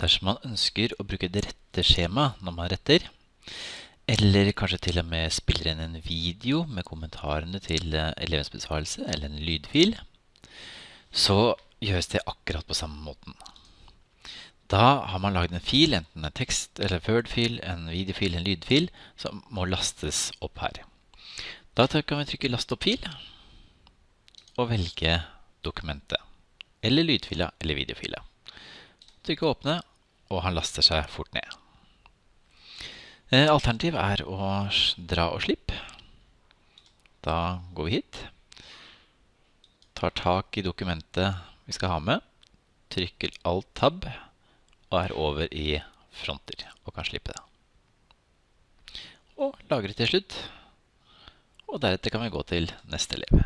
Dersom man ønsker å bruke det rette skjemaet når man retter, eller kanskje til og med spiller inn en video med kommentarene til eh, elevens besvarelse, eller en lydfil, så gjøres det akkurat på samme måten. Da har man laget en fil, enten en tekst eller Word-fil, en videofil, en lydfil, som må lastes opp her. Da kan vi trykke last opp fil, og velge dokumentet, eller lydfila eller videofila. Trykke åpne, og han laster seg fort ned. Eh, alternativ er å dra og slippe. Da går vi hit. Tar tak i dokumentet vi skal ha med. Trykker Alt-tab og er over i fronter og kan slippe det. Og lagre til slutt. Og deretter kan vi gå til neste elev.